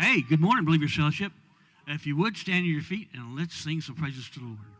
Hey, good morning, Believer's Fellowship. If you would, stand to your feet and let's sing some praises to the Lord.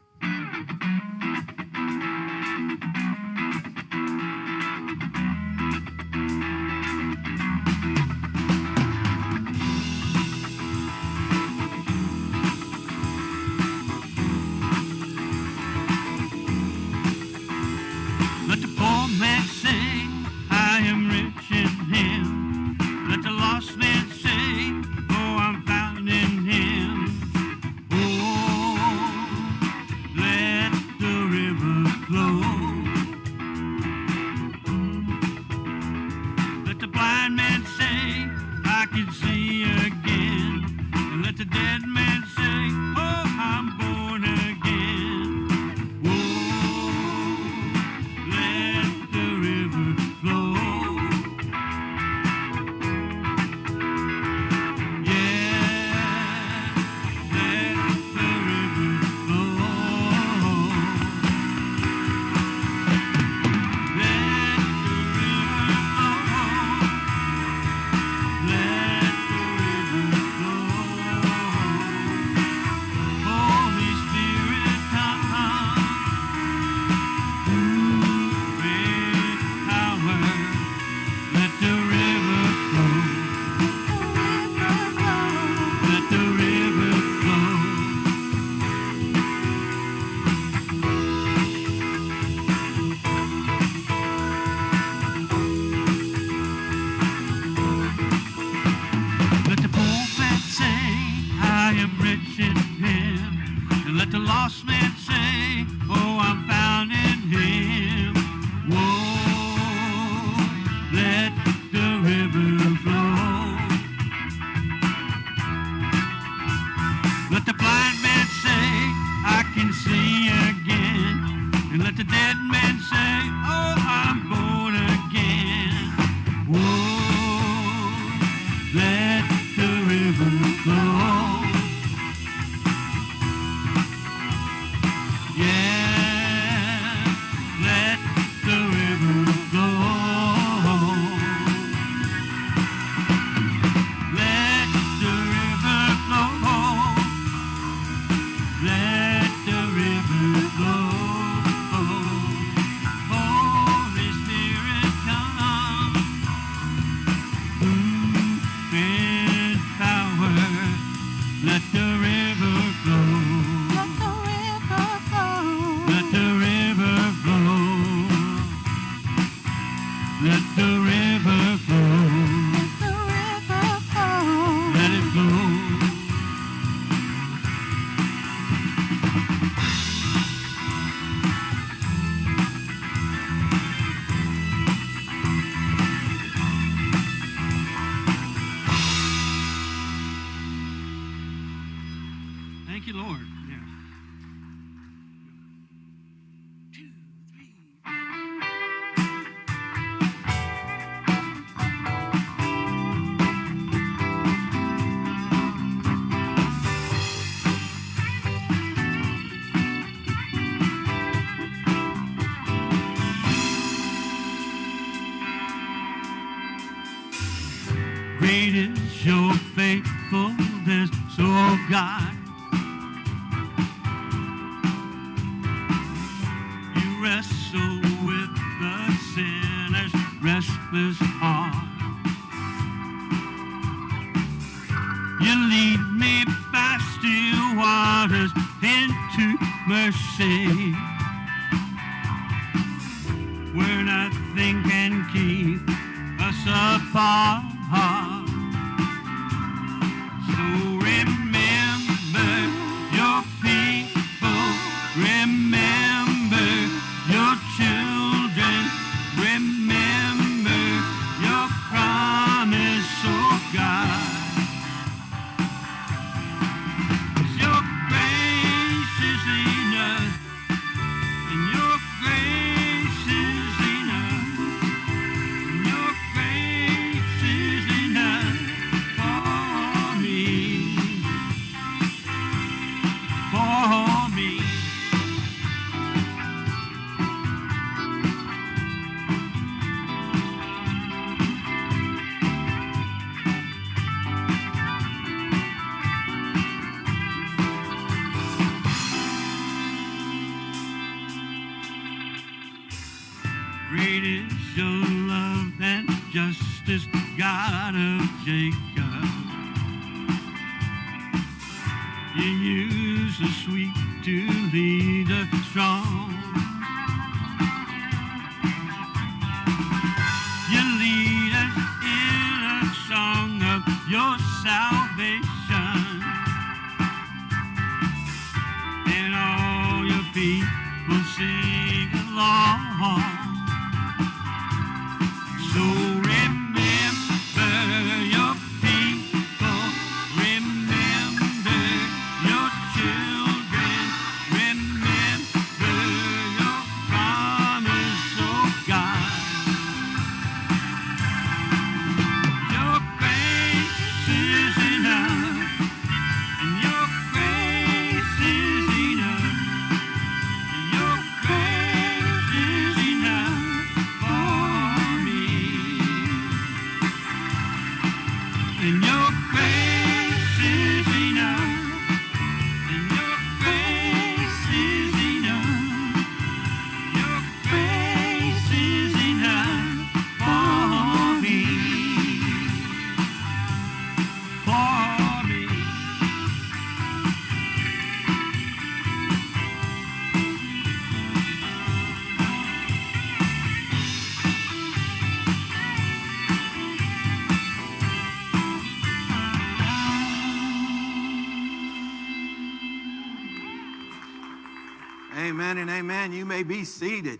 the blind Amen and amen. You may be seated.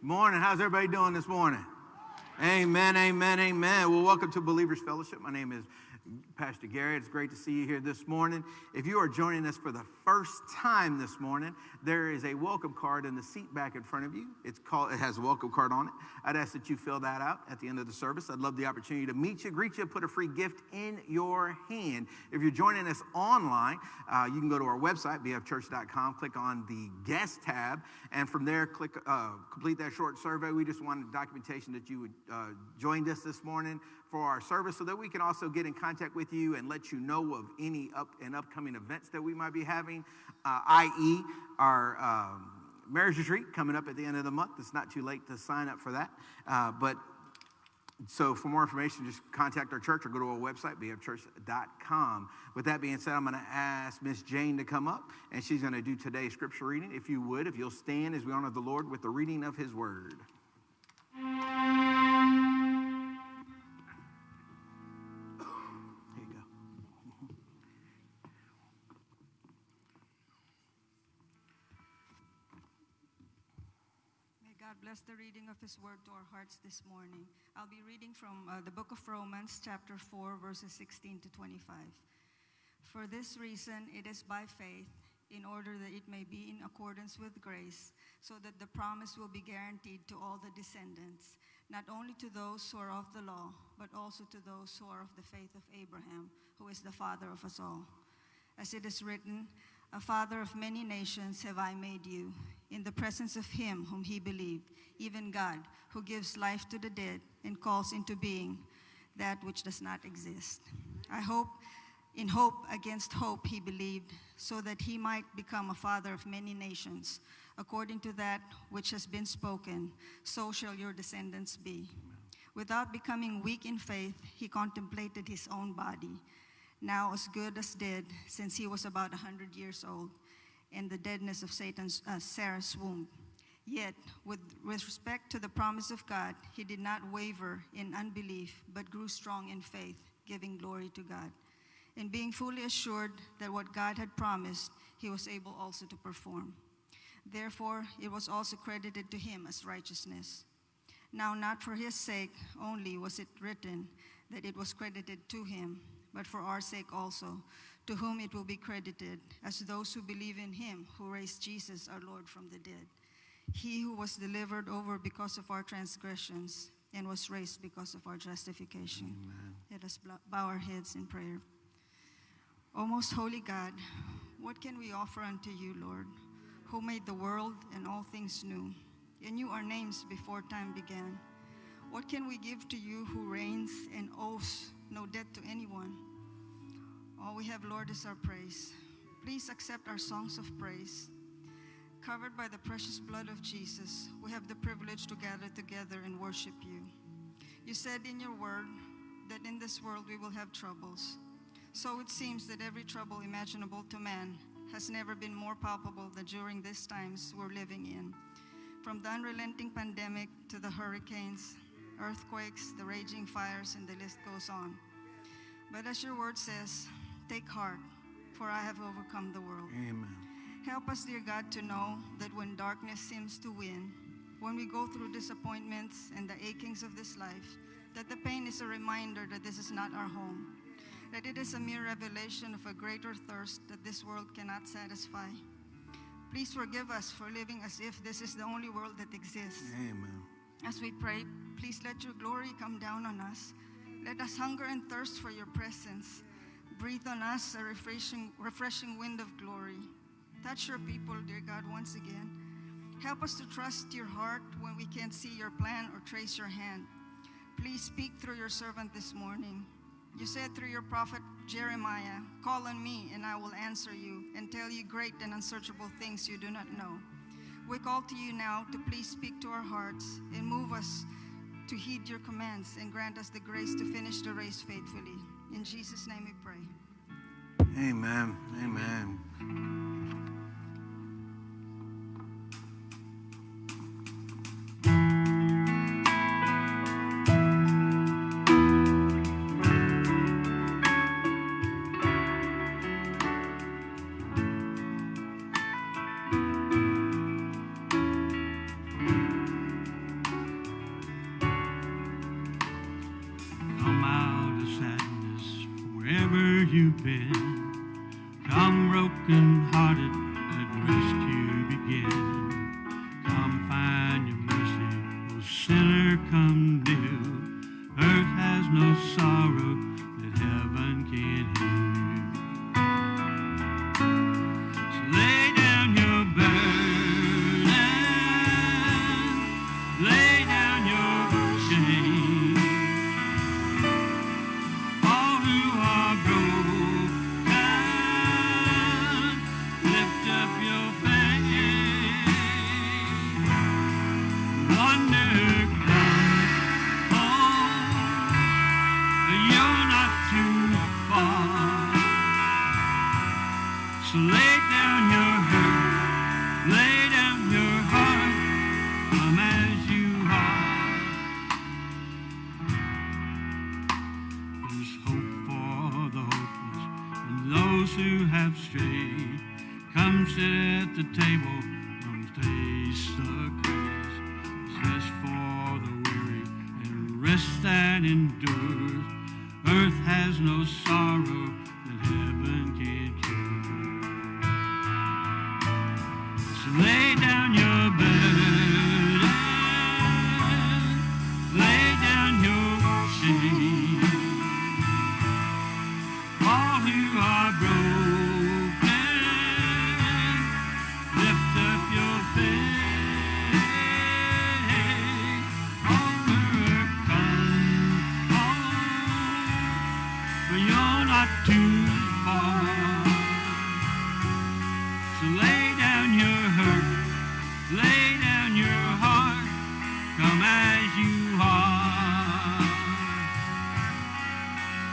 Morning. How's everybody doing this morning? Amen, amen, amen. Well, welcome to Believers Fellowship. My name is Pastor Gary. It's great to see you here this morning. If you are joining us for the first time this morning, there is a welcome card in the seat back in front of you. It's called. It has a welcome card on it. I'd ask that you fill that out at the end of the service. I'd love the opportunity to meet you, greet you, put a free gift in your hand. If you're joining us online, uh, you can go to our website, bfchurch.com, click on the guest tab, and from there, click uh, complete that short survey. We just wanted documentation that you would uh, joined us this morning for our service so that we can also get in contact with you and let you know of any up and upcoming events that we might be having, uh, i.e., our um, marriage retreat coming up at the end of the month. It's not too late to sign up for that. Uh, but so for more information, just contact our church or go to our website, bfchurch.com. With that being said, I'm going to ask Miss Jane to come up, and she's going to do today's scripture reading. If you would, if you'll stand as we honor the Lord with the reading of his word. Bless the reading of His word to our hearts this morning. I'll be reading from uh, the book of Romans, chapter 4, verses 16 to 25. For this reason, it is by faith, in order that it may be in accordance with grace, so that the promise will be guaranteed to all the descendants, not only to those who are of the law, but also to those who are of the faith of Abraham, who is the father of us all. As it is written, A father of many nations have I made you, in the presence of him whom he believed, even God, who gives life to the dead and calls into being that which does not exist. I hope, in hope against hope, he believed, so that he might become a father of many nations, according to that which has been spoken, so shall your descendants be. Without becoming weak in faith, he contemplated his own body, now as good as dead, since he was about a hundred years old, and the deadness of Satan's uh, Sarah's womb. Yet, with, with respect to the promise of God, he did not waver in unbelief, but grew strong in faith, giving glory to God. And being fully assured that what God had promised, he was able also to perform. Therefore, it was also credited to him as righteousness. Now, not for his sake only was it written that it was credited to him, but for our sake also, to whom it will be credited, as those who believe in him who raised Jesus our Lord from the dead. He who was delivered over because of our transgressions and was raised because of our justification. Let us bow our heads in prayer. O most holy God, what can we offer unto you, Lord, who made the world and all things new, and knew our names before time began? What can we give to you who reigns and owes no debt to anyone? All we have, Lord, is our praise. Please accept our songs of praise. Covered by the precious blood of Jesus, we have the privilege to gather together and worship you. You said in your word that in this world we will have troubles. So it seems that every trouble imaginable to man has never been more palpable than during these times we're living in. From the unrelenting pandemic to the hurricanes, earthquakes, the raging fires, and the list goes on. But as your word says, take heart, for I have overcome the world. Amen. Help us, dear God, to know that when darkness seems to win, when we go through disappointments and the achings of this life, that the pain is a reminder that this is not our home, that it is a mere revelation of a greater thirst that this world cannot satisfy. Please forgive us for living as if this is the only world that exists. Amen. As we pray, please let your glory come down on us. Let us hunger and thirst for your presence. Breathe on us a refreshing, refreshing wind of glory. Touch your people, dear God, once again. Help us to trust your heart when we can't see your plan or trace your hand. Please speak through your servant this morning. You said through your prophet Jeremiah, Call on me, and I will answer you and tell you great and unsearchable things you do not know. We call to you now to please speak to our hearts and move us to heed your commands and grant us the grace to finish the race faithfully. In Jesus' name we pray. Amen. Amen.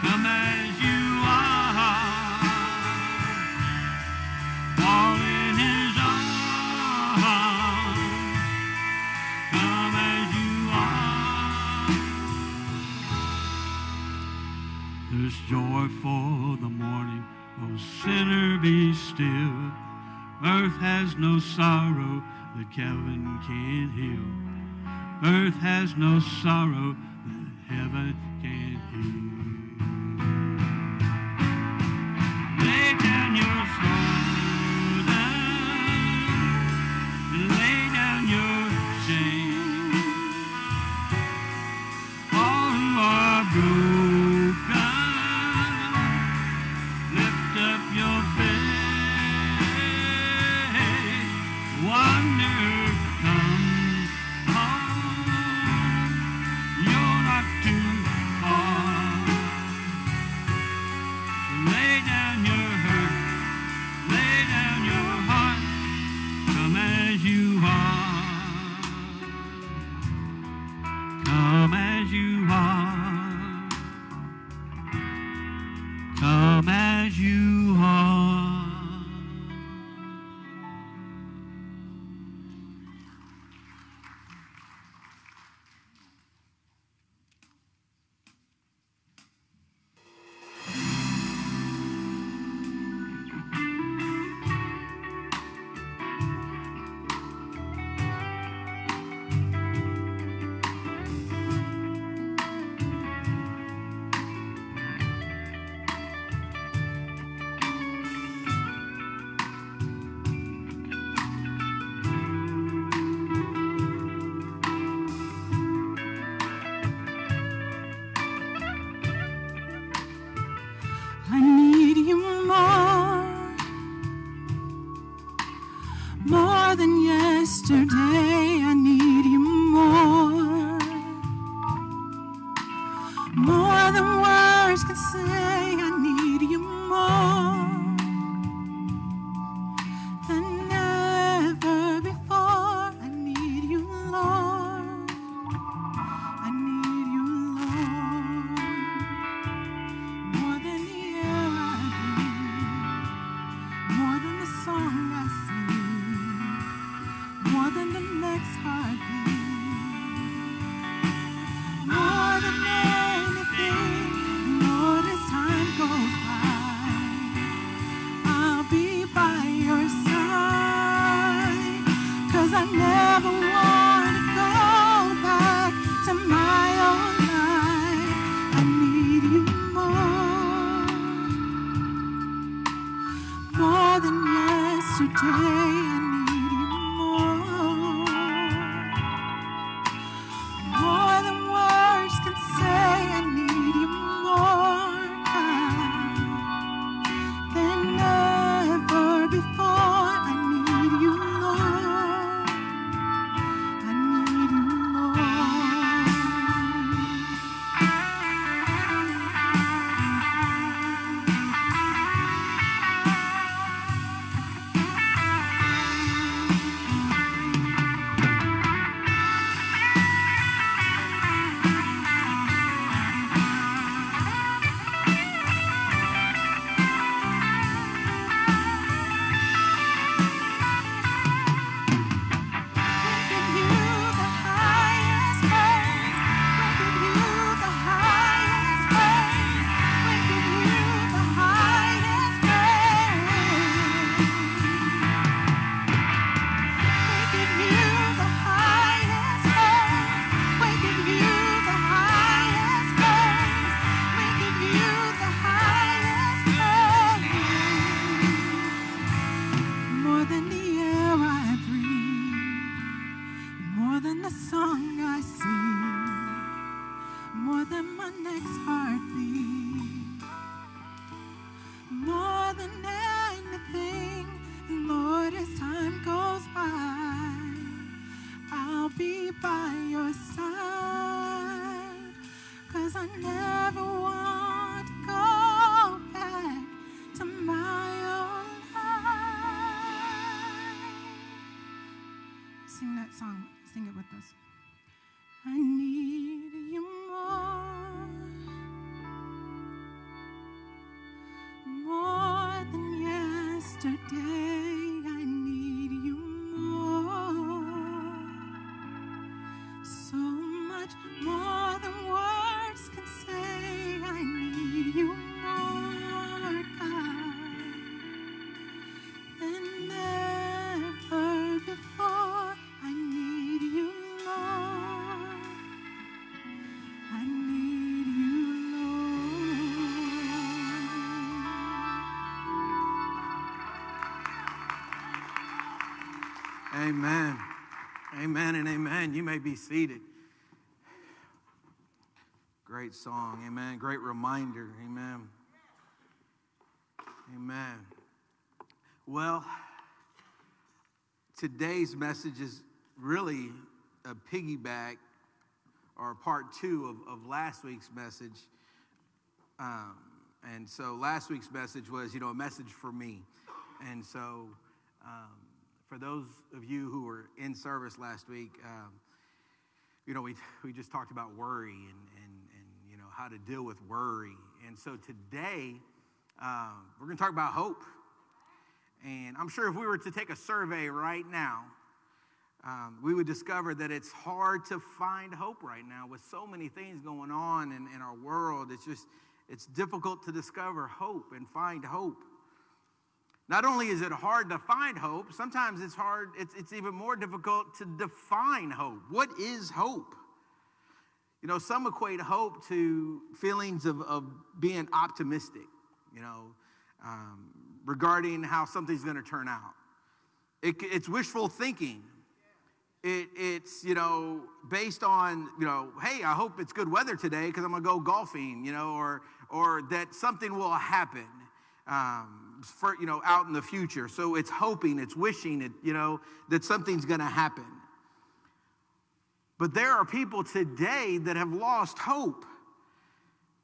Come as you are, in His arms. Come as you are. There's joy for the morning, oh sinner, be still. Earth has no sorrow that heaven can't heal. Earth has no sorrow Amen and amen. You may be seated. Great song. Amen. Great reminder. Amen. Amen. Well, today's message is really a piggyback or part two of, of last week's message. Um, and so last week's message was, you know, a message for me. And so um, for those of you who were in service last week, um, you know, we, we just talked about worry and, and, and, you know, how to deal with worry. And so today, um, we're going to talk about hope. And I'm sure if we were to take a survey right now, um, we would discover that it's hard to find hope right now with so many things going on in, in our world. It's just, it's difficult to discover hope and find hope. Not only is it hard to find hope, sometimes it's hard, it's, it's even more difficult to define hope. What is hope? You know, some equate hope to feelings of, of being optimistic, you know, um, regarding how something's going to turn out. It, it's wishful thinking. It, it's, you know, based on, you know, hey, I hope it's good weather today because I'm going to go golfing, you know, or, or that something will happen. Um, for, you know, out in the future. So it's hoping, it's wishing, it, you know, that something's going to happen. But there are people today that have lost hope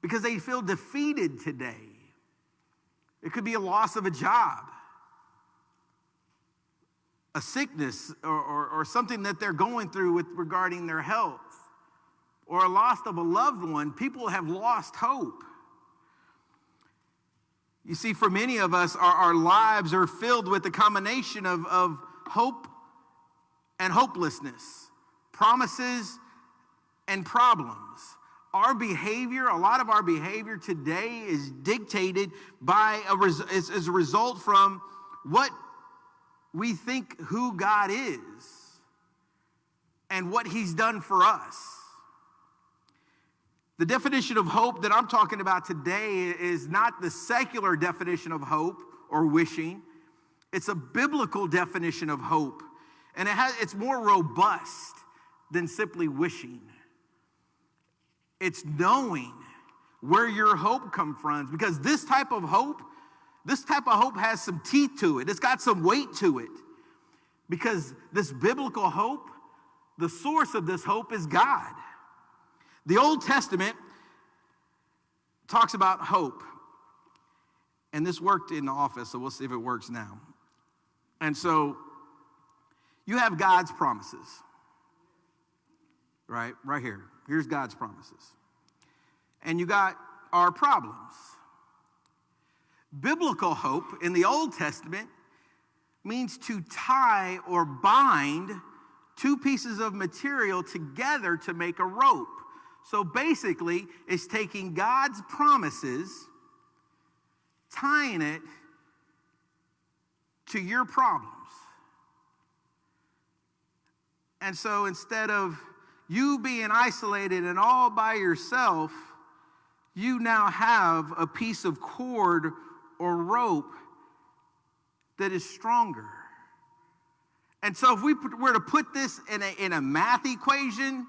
because they feel defeated today. It could be a loss of a job, a sickness, or, or, or something that they're going through with regarding their health, or a loss of a loved one. People have lost hope. You see, for many of us, our, our lives are filled with a combination of, of hope and hopelessness, promises and problems. Our behavior, a lot of our behavior today is dictated by a res, a result from what we think who God is and what He's done for us. The definition of hope that I'm talking about today is not the secular definition of hope or wishing. It's a biblical definition of hope. And it has, it's more robust than simply wishing. It's knowing where your hope comes from. Because this type of hope, this type of hope has some teeth to it. It's got some weight to it. Because this biblical hope, the source of this hope is God. The Old Testament talks about hope. And this worked in the office, so we'll see if it works now. And so you have God's promises, right? Right here. Here's God's promises. And you got our problems. Biblical hope in the Old Testament means to tie or bind two pieces of material together to make a rope. So basically, it's taking God's promises, tying it to your problems. And so instead of you being isolated and all by yourself, you now have a piece of cord or rope that is stronger. And so if we were to put this in a, in a math equation,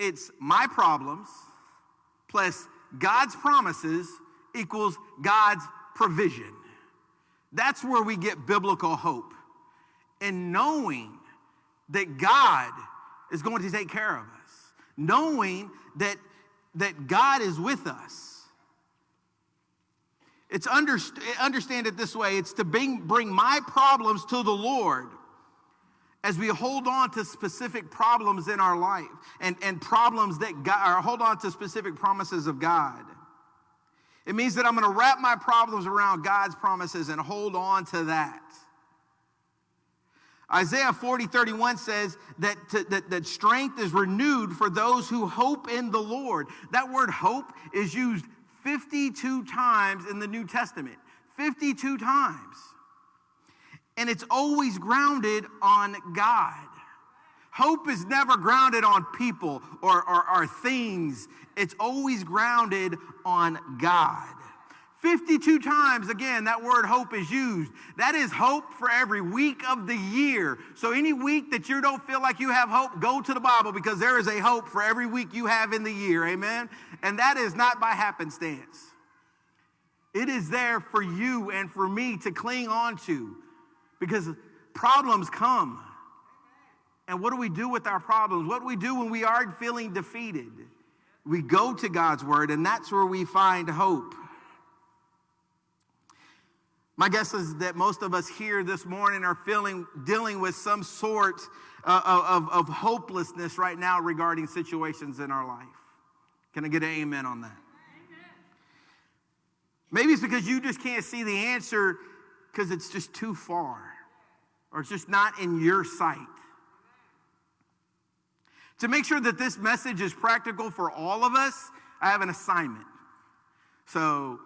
it's my problems plus God's promises equals God's provision. That's where we get biblical hope. In knowing that God is going to take care of us, knowing that, that God is with us. It's underst- understand it this way it's to bring, bring my problems to the Lord as we hold on to specific problems in our life and, and problems that God, or hold on to specific promises of God. It means that I'm going to wrap my problems around God's promises and hold on to that. Isaiah 40, 31 says that, to, that, that strength is renewed for those who hope in the Lord. That word hope is used 52 times in the New Testament. 52 times. And it's always grounded on God. Hope is never grounded on people or, or, or things, it's always grounded on God. 52 times, again, that word hope is used. That is hope for every week of the year. So, any week that you don't feel like you have hope, go to the Bible because there is a hope for every week you have in the year. Amen? And that is not by happenstance, it is there for you and for me to cling on to because problems come. And what do we do with our problems? What do we do when we are feeling defeated? We go to God's word, and that's where we find hope. My guess is that most of us here this morning are feeling dealing with some sort uh, of, of hopelessness right now regarding situations in our life. Can I get an amen on that? Maybe it's because you just can't see the answer because it's just too far or it's just not in your sight. To make sure that this message is practical for all of us, I have an assignment. So,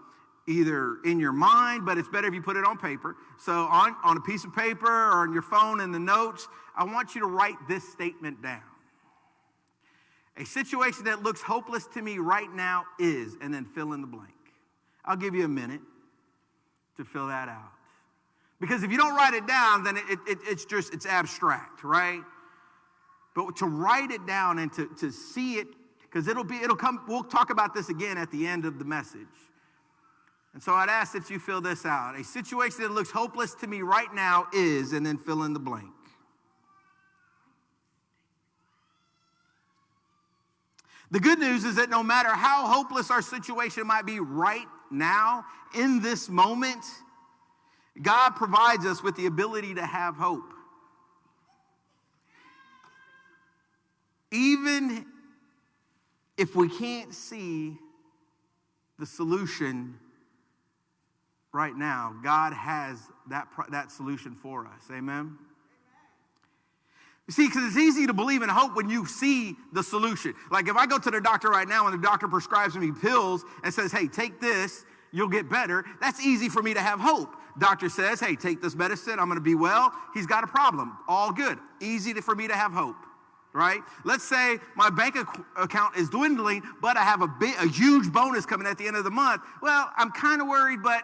either in your mind, but it's better if you put it on paper. So, on, on a piece of paper or on your phone in the notes, I want you to write this statement down. A situation that looks hopeless to me right now is, and then fill in the blank. I'll give you a minute to fill that out. Because if you don't write it down, then it, it, it's just, it's abstract, right? But to write it down and to, to see it because it'll be, it'll come, we'll talk about this again at the end of the message. And so I'd ask that you fill this out. A situation that looks hopeless to me right now is, and then fill in the blank. The good news is that no matter how hopeless our situation might be right now, in this moment, God provides us with the ability to have hope. Even if we can't see the solution right now, God has that, that solution for us. Amen? You see, because it's easy to believe in hope when you see the solution. Like if I go to the doctor right now and the doctor prescribes me pills and says, hey, take this, you'll get better, that's easy for me to have hope. Doctor says, hey, take this medicine, I'm gonna be well. He's got a problem. All good. Easy to, for me to have hope, right? Let's say my bank ac- account is dwindling, but I have a, big, a huge bonus coming at the end of the month. Well, I'm kind of worried, but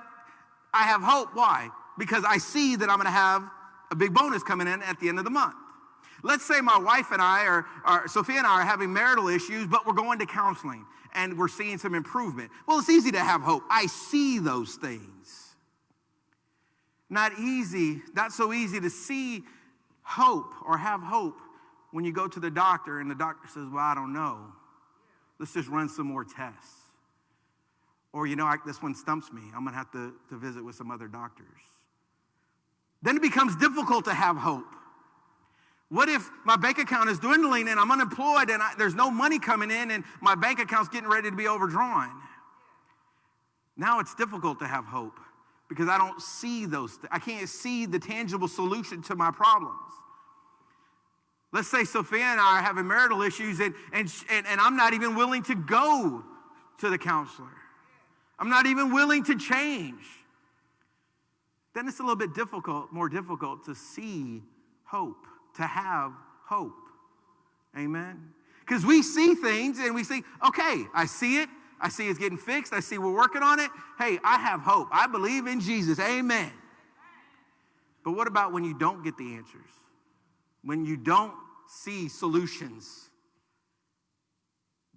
I have hope. Why? Because I see that I'm gonna have a big bonus coming in at the end of the month. Let's say my wife and I are, are, Sophia and I are having marital issues, but we're going to counseling and we're seeing some improvement. Well, it's easy to have hope. I see those things. Not easy, not so easy to see hope or have hope when you go to the doctor and the doctor says, Well, I don't know. Let's just run some more tests. Or, you know, I, this one stumps me. I'm going to have to, visit with some other doctors. Then it becomes difficult to have hope. What if my bank account is dwindling and I'm unemployed and I, there's no money coming in and my bank account's getting ready to be overdrawn? Now it's difficult to have hope because I don't see those. Th- I can't see the tangible solution to my problems. Let's say Sophia and I are having marital issues and, and, and, and I'm not even willing to go to the counselor. I'm not even willing to change. Then it's a little bit difficult, more difficult to see hope, to have hope. Amen? Because we see things and we see, okay, I see it. I see it's getting fixed. I see we're working on it. Hey, I have hope. I believe in Jesus. Amen. But what about when you don't get the answers? When you don't see solutions?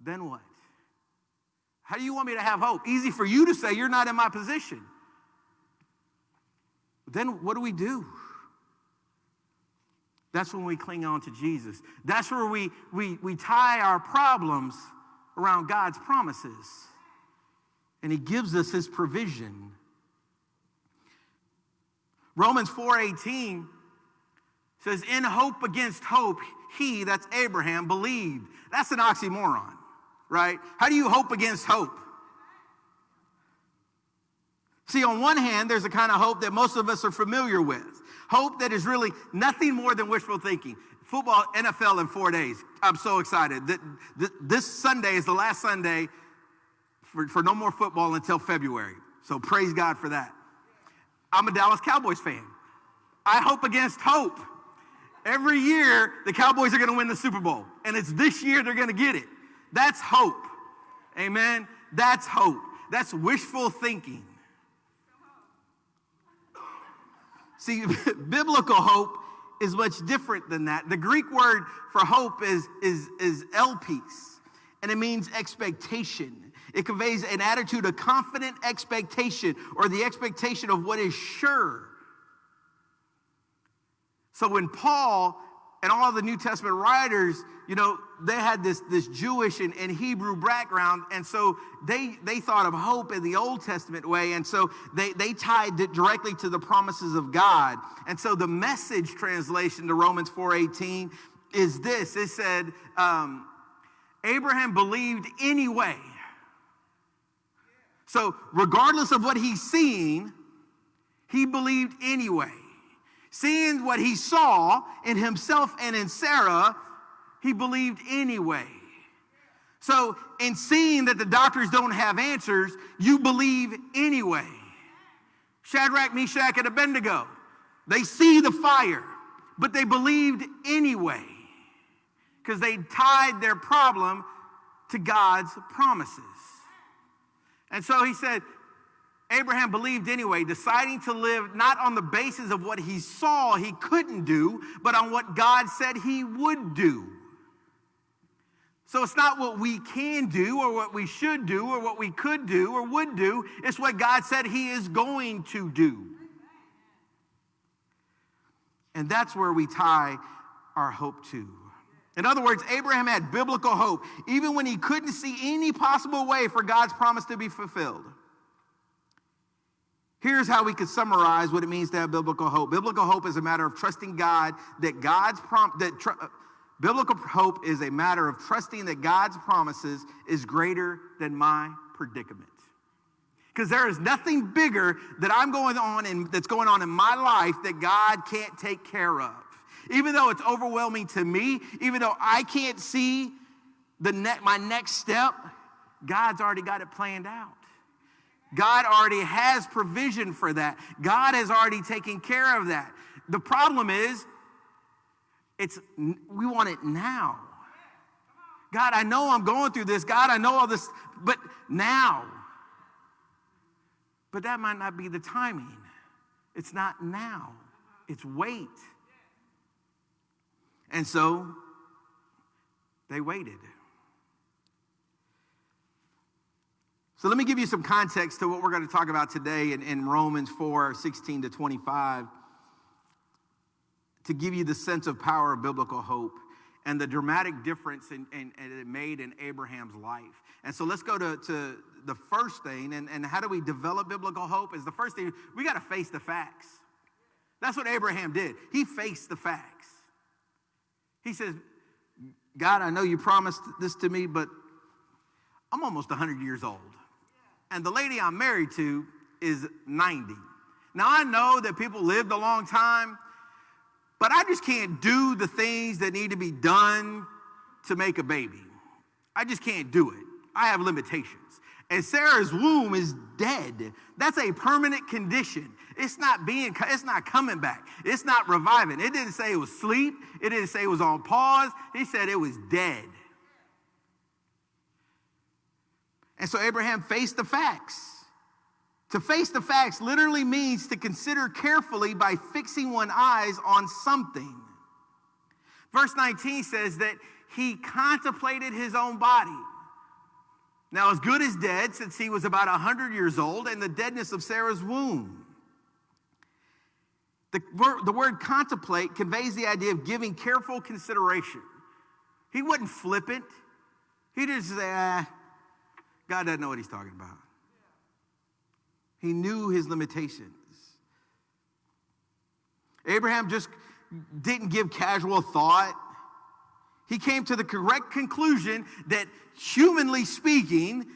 Then what? How do you want me to have hope? Easy for you to say you're not in my position. Then what do we do? That's when we cling on to Jesus. That's where we, we, we tie our problems around God's promises. And He gives us His provision. Romans 4:18 says, In hope against hope, he, that's Abraham, believed. That's an oxymoron, right? How do you hope against hope? See, on one hand, there's a kind of hope that most of us are familiar with. Hope that is really nothing more than wishful thinking. Football, NFL in four days. I'm so excited. Th- th- This Sunday is the last Sunday for, for no more football until February. So praise God for that. I'm a Dallas Cowboys fan. I hope against hope. Every year, the Cowboys are going to win the Super Bowl, and it's this year they're going to get it. That's hope. Amen. That's hope. That's wishful thinking. See, biblical hope is much different than that. The Greek word for hope is, is, is elpis, and it means expectation. It conveys an attitude of confident expectation or the expectation of what is sure. So when Paul and all the New Testament writers, you know, they had this, this Jewish and, and Hebrew background, and so they, they thought of hope in the Old Testament way, and so they, they tied it directly to the promises of God. And so the message translation to Romans 4.18 is this. It said, um, Abraham believed anyway. So regardless of what he's seeing, he believed anyway. Seeing what he saw in himself and in Sarah, he believed anyway. So, in seeing that the doctors don't have answers, you believe anyway. Shadrach, Meshach, and Abednego, they see the fire, but they believed anyway because they tied their problem to God's promises. And so he said, Abraham believed anyway, deciding to live not on the basis of what he saw he couldn't do, but on what God said he would do. So it's not what we can do or what we should do or what we could do or would do. It's what God said He is going to do. And that's where we tie our hope to. In other words, Abraham had biblical hope, even when he couldn't see any possible way for God's promise to be fulfilled. Here's how we could summarize what it means to have biblical hope. Biblical hope is a matter of trusting God that God's prom- that tr- biblical hope is a matter of trusting that God's promises is greater than my predicament. Because there is nothing bigger that I'm going on in, that's going on in my life that God can't take care of. Even though it's overwhelming to me, even though I can't see the ne- my next step, God's already got it planned out. God already has provision for that. God has already taken care of that. The problem is, it's we want it now. God, I know I'm going through this. God, I know all this, but now. But that might not be the timing. It's not now. It's wait. And so they waited. So let me give you some context to what we're going to talk about today in, in Romans 4 16 to 25 to give you the sense of power of biblical hope and the dramatic difference in, in, in it made in Abraham's life. And so let's go to, to the first thing, and, and how do we develop biblical hope? Is the first thing, we got to face the facts. That's what Abraham did. He faced the facts. He says, God, I know you promised this to me, but I'm almost 100 years old. And the lady I'm married to is 90. Now, I know that people lived a long time, but I just can't do the things that need to be done to make a baby. I just can't do it. I have limitations. And Sarah's womb is dead. That's a permanent condition. It's not being, it's not coming back. It's not reviving. It didn't say it was sleep. It didn't say it was on pause. He said it was dead. And so Abraham faced the facts. To face the facts literally means to consider carefully by fixing one's eyes on something. Verse 19 says that he contemplated his own body. Now, as good as dead, since he was about 100 years old, and the deadness of Sarah's womb. The word, the word contemplate conveys the idea of giving careful consideration. He wasn't flippant. He say, ah, God doesn't know what he's talking about. He knew his limitations. Abraham just didn't give casual thought. He came to the correct conclusion that, humanly speaking,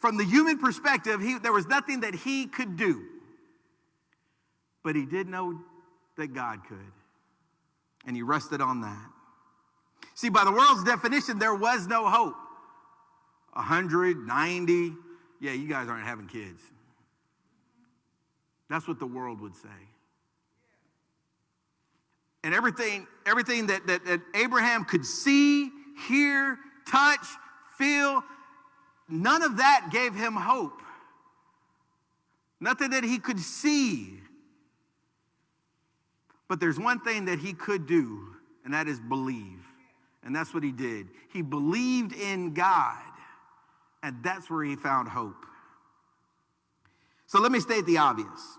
from the human perspective, he, there was nothing that he could do. But he did know that God could. And he rested on that. See, by the world's definition, there was no hope. 100, 90, yeah, you guys aren't having kids. That's what the world would say. And everything, everything that, that, that Abraham could see, hear, touch, feel, none of that gave him hope. Nothing that he could see. But there's one thing that he could do, and that is believe. And that's what he did. He believed in God, and that's where he found hope. So let me state the obvious.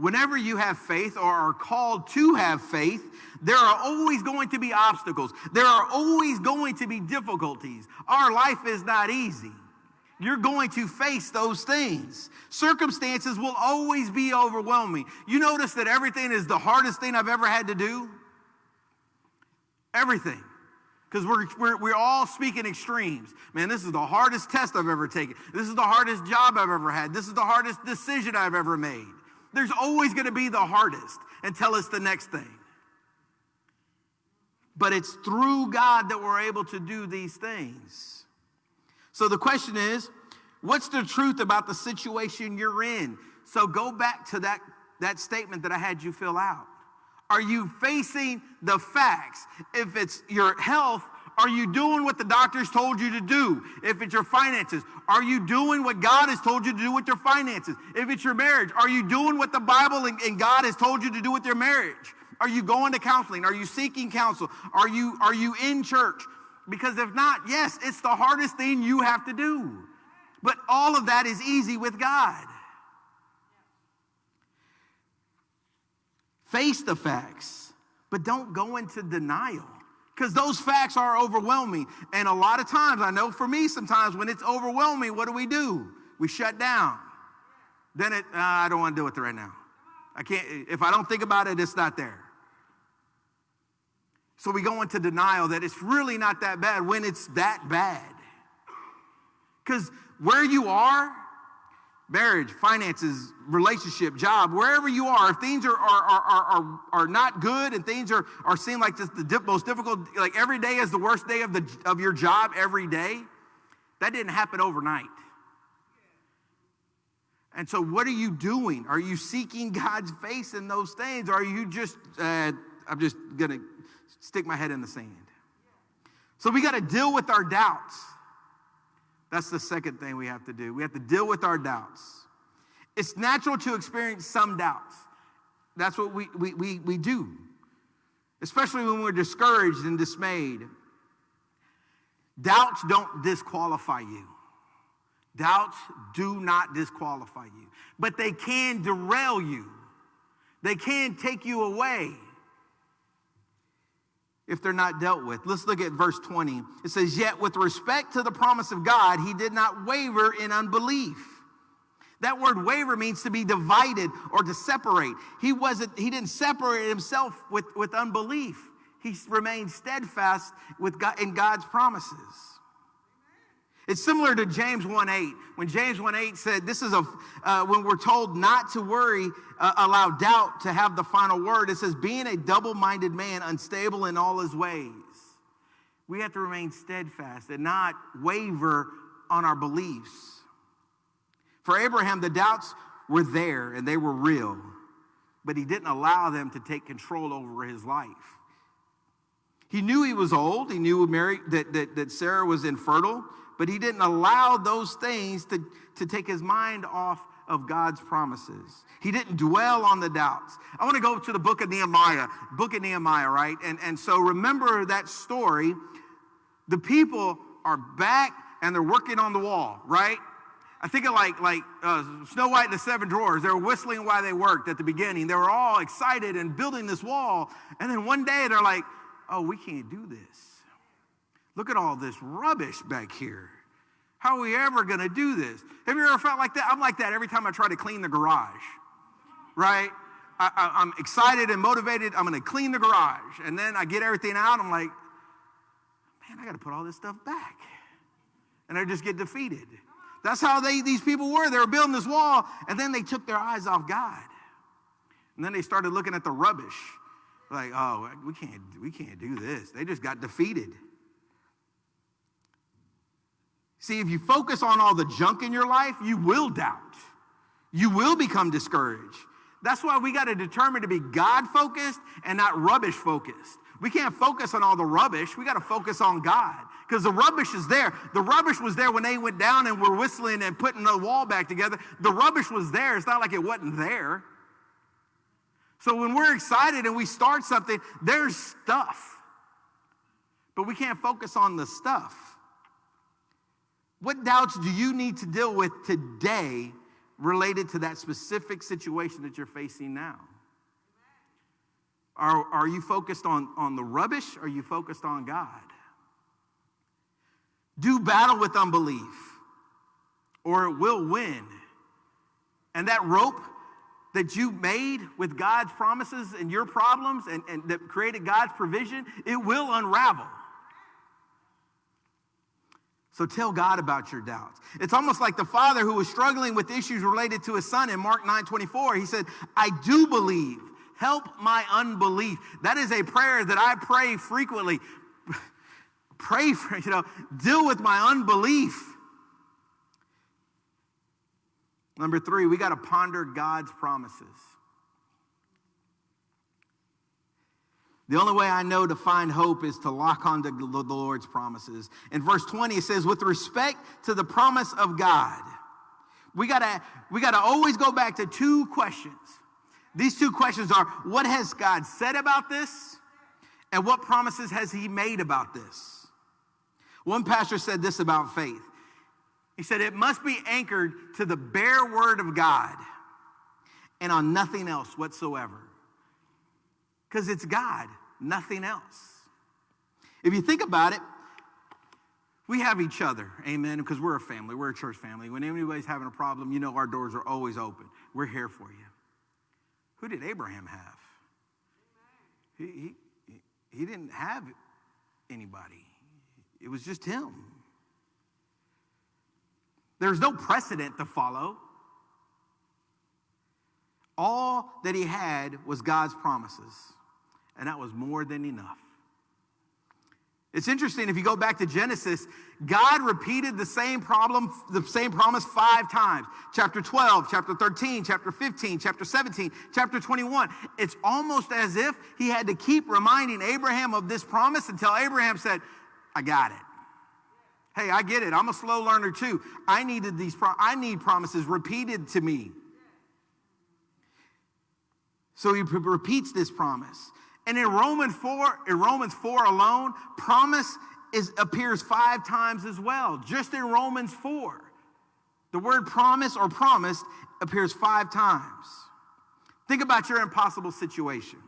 Whenever you have faith or are called to have faith, there are always going to be obstacles. There are always going to be difficulties. Our life is not easy. You're going to face those things. Circumstances will always be overwhelming. You notice that everything is the hardest thing I've ever had to do? Everything. Because we're, we're, we're all speaking extremes. Man, this is the hardest test I've ever taken. This is the hardest job I've ever had. This is the hardest decision I've ever made. There's always going to be the hardest until it's the next thing. But it's through God that we're able to do these things. So the question is, what's the truth about the situation you're in? So go back to that, that statement that I had you fill out. Are you facing the facts? If it's your health, are you doing what the doctors told you to do? If it's your finances, are you doing what God has told you to do with your finances? If it's your marriage, are you doing what the Bible and, and God has told you to do with your marriage? Are you going to counseling? Are you seeking counsel? Are you, are you in church? Because if not, yes, it's the hardest thing you have to do. But all of that is easy with God. Face the facts, but don't go into denial because those facts are overwhelming. And a lot of times, I know for me, sometimes when it's overwhelming, what do we do? We shut down. Then it, uh, I don't want to deal with it right now. I can't, if I don't think about it, it's not there. So we go into denial that it's really not that bad when it's that bad. Because where you are, marriage, finances, relationship, job, wherever you are, if things are, are, are, are, are not good and things are, are seem like just the most difficult, like every day is the worst day of, the, of your job every day, that didn't happen overnight. And so, what are you doing? Are you seeking God's face in those things? Or are you just, uh, I'm just going to stick my head in the sand? So, we got to deal with our doubts. That's the second thing we have to do. We have to deal with our doubts. It's natural to experience some doubts. That's what we, we, we, we do, especially when we're discouraged and dismayed. Doubts don't disqualify you. Doubts do not disqualify you, but they can derail you. They can take you away if they're not dealt with. Let's look at verse 20. It says, Yet with respect to the promise of God, he did not waver in unbelief. That word waver means to be divided or to separate. He wasn't, he didn't separate himself with, with unbelief. He remained steadfast with God, in God's promises. It's similar to James 1:8. When James 1:8 said, "This is a uh, when we're told not to worry, uh, allow doubt to have the final word." It says, "Being a double-minded man, unstable in all his ways." We have to remain steadfast and not waver on our beliefs. For Abraham, the doubts were there and they were real, but he didn't allow them to take control over his life. He knew he was old. He knew Mary, that, that, that Sarah was infertile but he didn't allow those things to, to take his mind off of God's promises. He didn't dwell on the doubts. I want to go to the book of Nehemiah, book of Nehemiah, right? And, and so remember that story. The people are back and they're working on the wall, right? I think of like like uh, Snow White and the Seven Dwarfs. They were whistling while they worked at the beginning. They were all excited and building this wall. And then one day they're like, "Oh, we can't do this." Look at all this rubbish back here. How are we ever going to do this? Have you ever felt like that? I'm like that every time I try to clean the garage, right? I, am excited and motivated. I'm going to clean the garage. And then I get everything out. I'm like, man, I got to put all this stuff back. And I just get defeated. That's how they, these people were. They were building this wall, and then they took their eyes off God. And then they started looking at the rubbish. Like, oh, we can't, we can't do this. They just got defeated. See, if you focus on all the junk in your life, you will doubt. You will become discouraged. That's why we got to determine to be God focused and not rubbish focused. We can't focus on all the rubbish. We got to focus on God because the rubbish is there. The rubbish was there when they went down and were whistling and putting the wall back together. The rubbish was there. It's not like it wasn't there. So when we're excited and we start something, there's stuff. But we can't focus on the stuff. What doubts do you need to deal with today related to that specific situation that you're facing now? Are, are you focused on, on the rubbish? Or are you focused on God? Do battle with unbelief, or it will win. And that rope that you made with God's promises and your problems and, and that created God's provision, it will unravel. So tell God about your doubts. It's almost like the father who was struggling with issues related to his son in Mark 9 24. He said, I do believe. Help my unbelief. That is a prayer that I pray frequently. pray for, you know, deal with my unbelief. Number three, we got to ponder God's promises. The only way I know to find hope is to lock onto the Lord's promises. In verse 20, it says, with respect to the promise of God, we gotta, we gotta always go back to two questions. These two questions are what has God said about this? And what promises has He made about this? One pastor said this about faith. He said, It must be anchored to the bare word of God and on nothing else whatsoever. Because it's God, nothing else. If you think about it, we have each other, amen, because we're a family, we're a church family. When anybody's having a problem, you know our doors are always open. We're here for you. Who did Abraham have? He, he, he didn't have anybody, it was just him. There's no precedent to follow. All that he had was God's promises, and that was more than enough. It's interesting if you go back to Genesis, God repeated the same problem, the same promise five times. Chapter 12, chapter 13, chapter 15, chapter 17, chapter 21. It's almost as if he had to keep reminding Abraham of this promise until Abraham said, I got it. Hey, I get it. I'm a slow learner too. I needed these pro- I need promises repeated to me. So he repeats this promise. And in Romans 4, in Romans 4 alone, promise is, appears five times as well, just in Romans 4. The word promise or promised appears five times. Think about your impossible situation.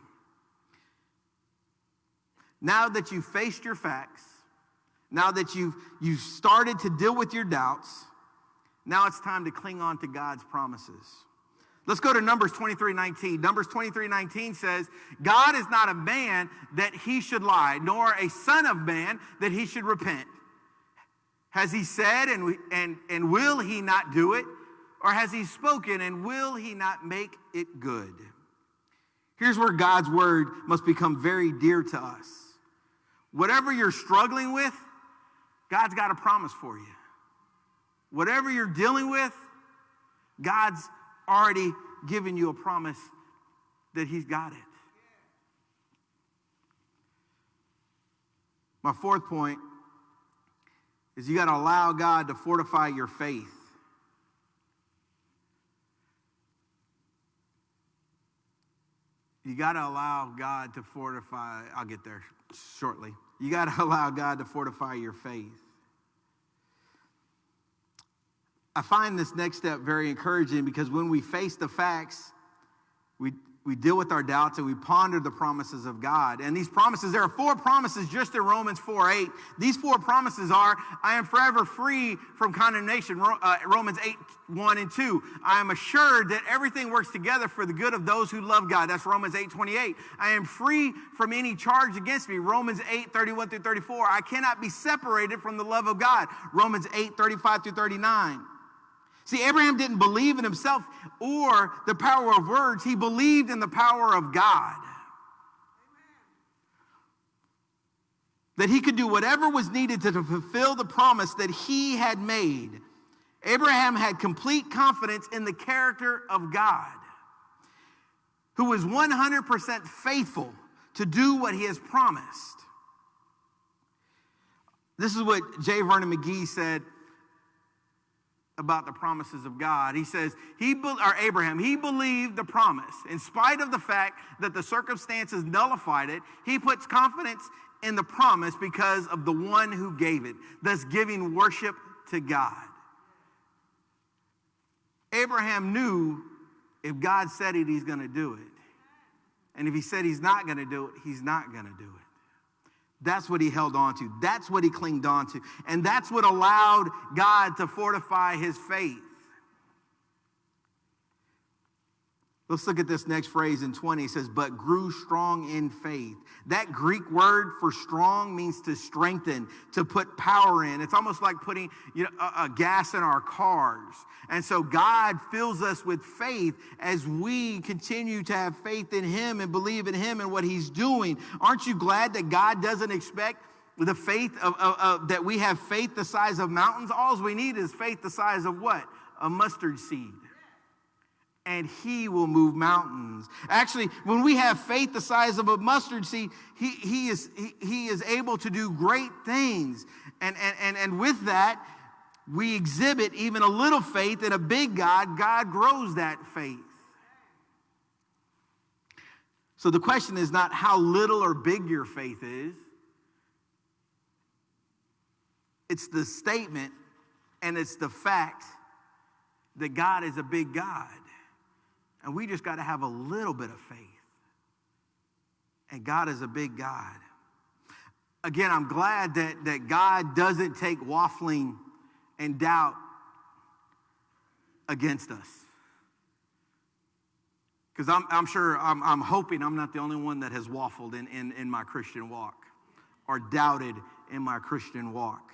Now that you've faced your facts, now that you've, you've started to deal with your doubts, now it's time to cling on to God's promises. Let's go to Numbers 23 19. Numbers 23 19 says, God is not a man that he should lie, nor a son of man that he should repent. Has he said, and, and, and will he not do it? Or has he spoken, and will he not make it good? Here's where God's word must become very dear to us. Whatever you're struggling with, God's got a promise for you. Whatever you're dealing with, God's already given you a promise that He's got it. My fourth point is you got to allow God to fortify your faith. You got to allow God to fortify, I'll get there shortly. You got to allow God to fortify your faith. I find this next step very encouraging because when we face the facts, we, we deal with our doubts and we ponder the promises of God. And these promises, there are four promises just in Romans 4 8. These four promises are I am forever free from condemnation, uh, Romans 8 1 and 2. I am assured that everything works together for the good of those who love God. That's Romans 8 28. I am free from any charge against me, Romans 8 31 through 34. I cannot be separated from the love of God, Romans 8 35 through 39. See, Abraham didn't believe in himself or the power of words, he believed in the power of God. That he could do whatever was needed to fulfill the promise that he had made. Abraham had complete confidence in the character of God, who was 100% faithful to do what he has promised. This is what J. Vernon McGee said about the promises of God. He says, he or Abraham, he believed the promise. In spite of the fact that the circumstances nullified it, he puts confidence in the promise because of the one who gave it, thus giving worship to God. Abraham knew if God said it, he's going to do it. And if he said he's not going to do it, he's not going to do it. That's what he held on to. That's what he clinged on to. And that's what allowed God to fortify his faith. Let's look at this next phrase in 20. It says, but grew strong in faith. That Greek word for strong means to strengthen, to put power in. It's almost like putting you know, a, a gas in our cars. And so God fills us with faith as we continue to have faith in Him and believe in Him and what He's doing. Aren't you glad that God doesn't expect the faith of, of, of that we have faith the size of mountains? All we need is faith the size of what? A mustard seed and he will move mountains. Actually, when we have faith the size of a mustard seed, he, he, is, he, he is able to do great things. And, and, and, and with that, we exhibit even a little faith in a big God. God grows that faith. So the question is not how little or big your faith is. it's the statement and it's the fact that God is a big God. And we just got to have a little bit of faith. And God is a big God. Again, I'm glad that, that God doesn't take waffling and doubt against us. Because I'm, I'm sure, I'm, I'm hoping I'm not the only one that has waffled in, in, in my Christian walk or doubted in my Christian walk.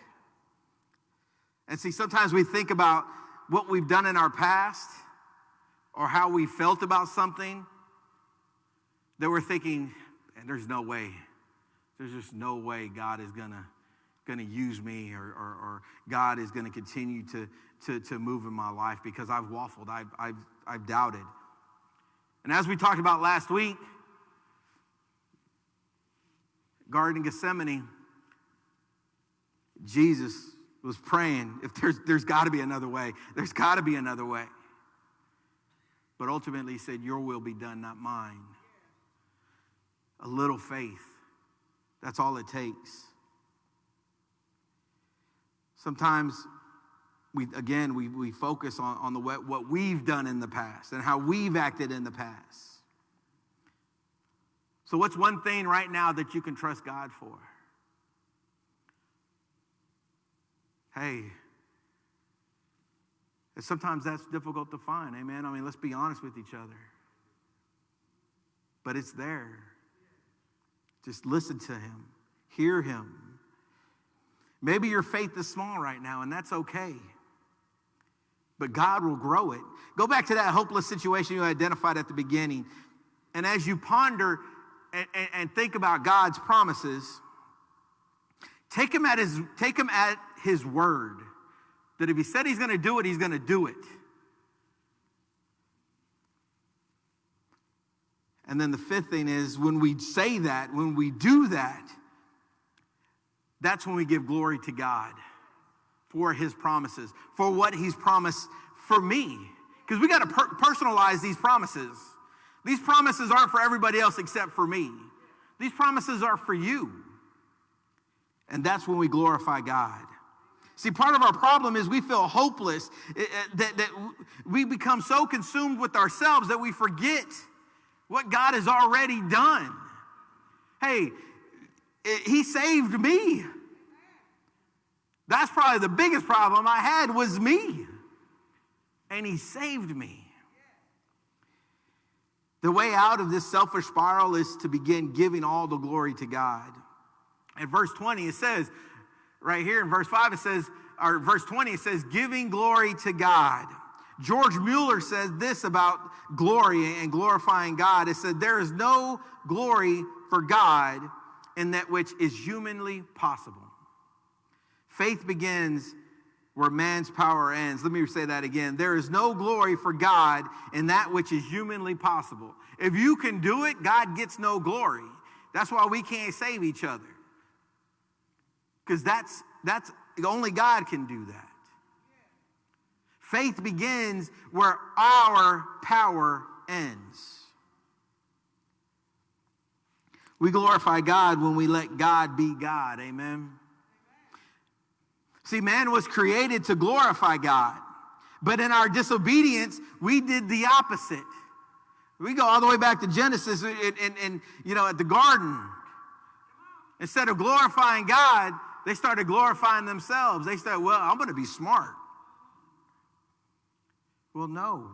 And see, sometimes we think about what we've done in our past or how we felt about something that we're thinking, and there's no way, there's just no way God is gonna, gonna use me or, or, or God is gonna continue to, to, to move in my life because I've waffled, I've, I've, I've doubted. And as we talked about last week, Garden Gethsemane, Jesus was praying, if there's, there's got to be another way, there's got to be another way. But ultimately, he said, Your will be done, not mine. A little faith. That's all it takes. Sometimes we again we, we focus on, on the what, what we've done in the past and how we've acted in the past. So what's one thing right now that you can trust God for? Hey, and sometimes that's difficult to find, amen. I mean, let's be honest with each other. But it's there. Just listen to him, hear him. Maybe your faith is small right now, and that's okay. But God will grow it. Go back to that hopeless situation you identified at the beginning. And as you ponder and, and, and think about God's promises, take him at his, take him at his word that if he said he's going to do it, he's going to do it. And then the fifth thing is when we say that, when we do that, that's when we give glory to God for his promises, for what he's promised for me. Because we got to per- personalize these promises. These promises aren't for everybody else except for me. These promises are for you. And that's when we glorify God. See, part of our problem is we feel hopeless, eh, eh, that, that we become so consumed with ourselves that we forget what God has already done. Hey, eh, He saved me. That's probably the biggest problem I had was me. And He saved me. The way out of this selfish spiral is to begin giving all the glory to God. In verse 20, it says, right here in verse 5, it says, or verse 20, it says, giving glory to God. George Mueller says this about glory and glorifying God. It said, There is no glory for God in that which is humanly possible. Faith begins where man's power ends. Let me say that again. There is no glory for God in that which is humanly possible. If you can do it, God gets no glory. That's why we can't save each other. Because that's that's only God can do that. Faith begins where our power ends. We glorify God when we let God be God. Amen. See, man was created to glorify God, but in our disobedience, we did the opposite. We go all the way back to Genesis and, and, and you know, at the garden. Instead of glorifying God, they started glorifying themselves. They said, Well, I'm going to be smart. Well, no.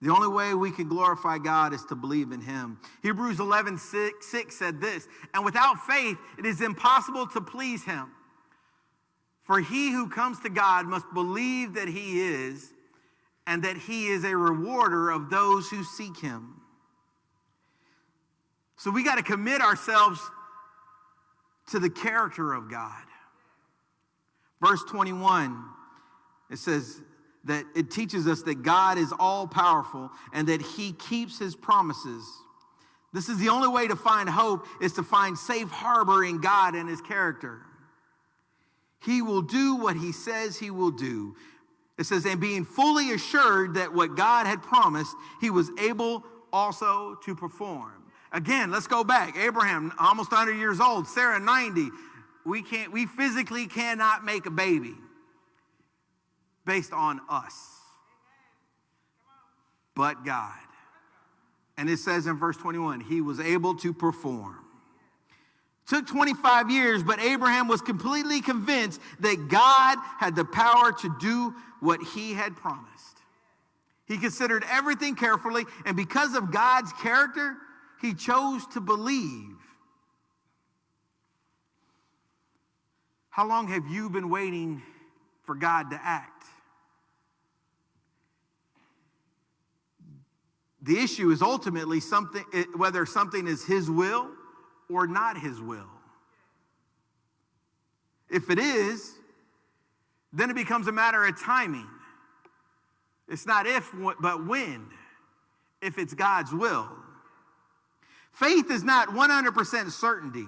The only way we can glorify God is to believe in Him. Hebrews 11 6, 6 said this, and without faith, it is impossible to please Him. For he who comes to God must believe that He is, and that He is a rewarder of those who seek Him. So we got to commit ourselves to the character of God. Verse 21, it says that it teaches us that God is all powerful and that he keeps his promises. This is the only way to find hope is to find safe harbor in God and his character. He will do what he says he will do. It says, and being fully assured that what God had promised, he was able also to perform. Again, let's go back. Abraham, almost 100 years old, Sarah, 90. we can't, we physically cannot make a baby based on us, but God. And it says in verse 21, he was able to perform. Took 25 years, but Abraham was completely convinced that God had the power to do what he had promised. He considered everything carefully, and because of God's character, he chose to believe. How long have you been waiting for God to act? The issue is ultimately something, eh, whether something is His will or not His will. If it is, then it becomes a matter of timing. It's not if, but when, if it's God's will. Faith is not 100% certainty.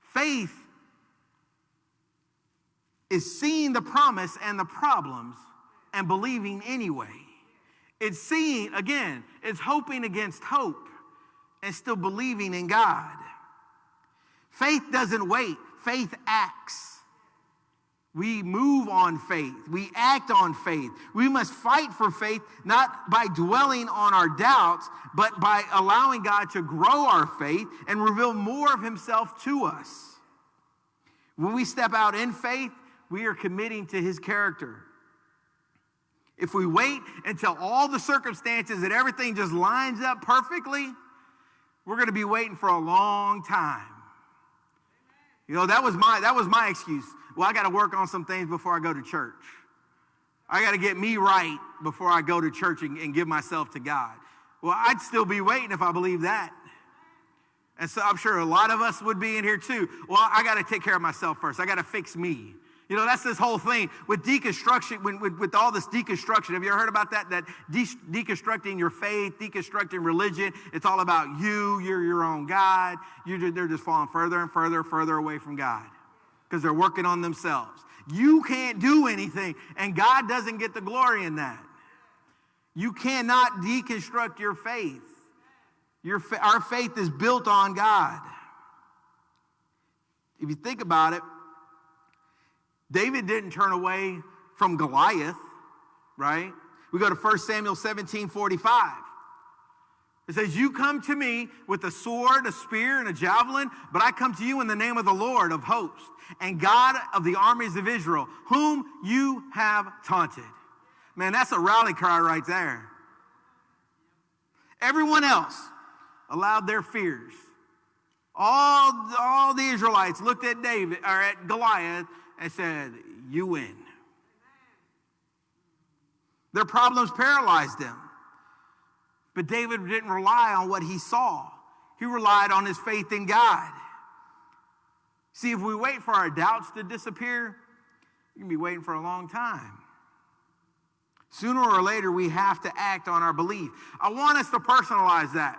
Faith is seeing the promise and the problems and believing anyway. It's seeing, again, it's hoping against hope and still believing in God. Faith doesn't wait, faith acts. We move on faith. We act on faith. We must fight for faith, not by dwelling on our doubts, but by allowing God to grow our faith and reveal more of Himself to us. When we step out in faith, we are committing to His character. If we wait until all the circumstances and everything just lines up perfectly, we're going to be waiting for a long time. You know, that was my that was my excuse. Well, I got to work on some things before I go to church. I got to get me right before I go to church and, and give myself to God. Well, I'd still be waiting if I believe that. And so I'm sure a lot of us would be in here too. Well, I got to take care of myself first. I got to fix me. You know, that's this whole thing with deconstruction, when, with, with, all this deconstruction. Have you ever heard about that? That de- deconstructing your faith, deconstructing religion. It's all about you. You're your own God. You're, they're just falling further and further, further away from God because they're working on themselves. You can't do anything, and God doesn't get the glory in that. You cannot deconstruct your faith. Your, our faith is built on God. If you think about it, David didn't turn away from Goliath, right? We go to 1 Samuel 17 45. It says, You come to me with a sword, a spear, and a javelin, but I come to you in the name of the Lord of hosts and God of the armies of Israel, whom you have taunted. Man, that's a rally cry right there. Everyone else allowed their fears. All, all the Israelites looked at David or at Goliath and said, You win. Their problems paralyzed them. But David didn't rely on what he saw, he relied on his faith in God. See, if we wait for our doubts to disappear, we can be waiting for a long time. Sooner or later, we have to act on our belief. I want us to personalize that.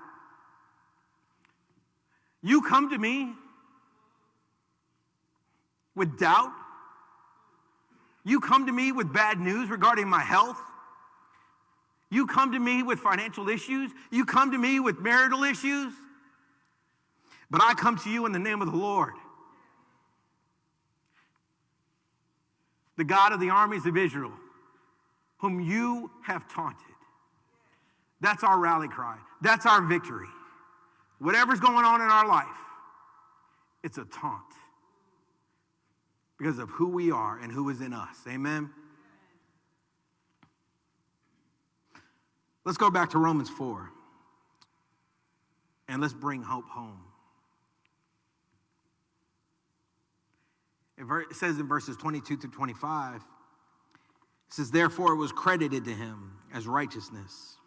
You come to me with doubt. You come to me with bad news regarding my health. You come to me with financial issues. You come to me with marital issues. But I come to you in the name of the Lord. the God of the armies of Israel, whom you have taunted. That's our rally cry. That's our victory. Whatever's going on in our life, it's a taunt because of who we are and who is in us. Amen. Let's go back to Romans 4 and let's bring hope home. It says in verses 22 through 25, it says, Therefore it was credited to him as righteousness.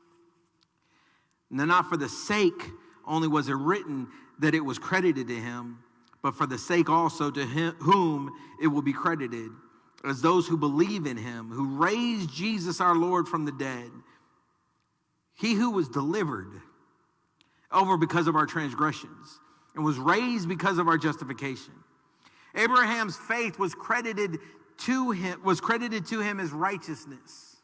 Now, not for the sake only was it written that it was credited to him, but for the sake also to him, whom it will be credited, as those who believe in him, who raised Jesus our Lord from the dead. He who was delivered over because of our transgressions and was raised because of our justification. Abraham's faith was credited to him, was credited to him as righteousness.